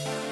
you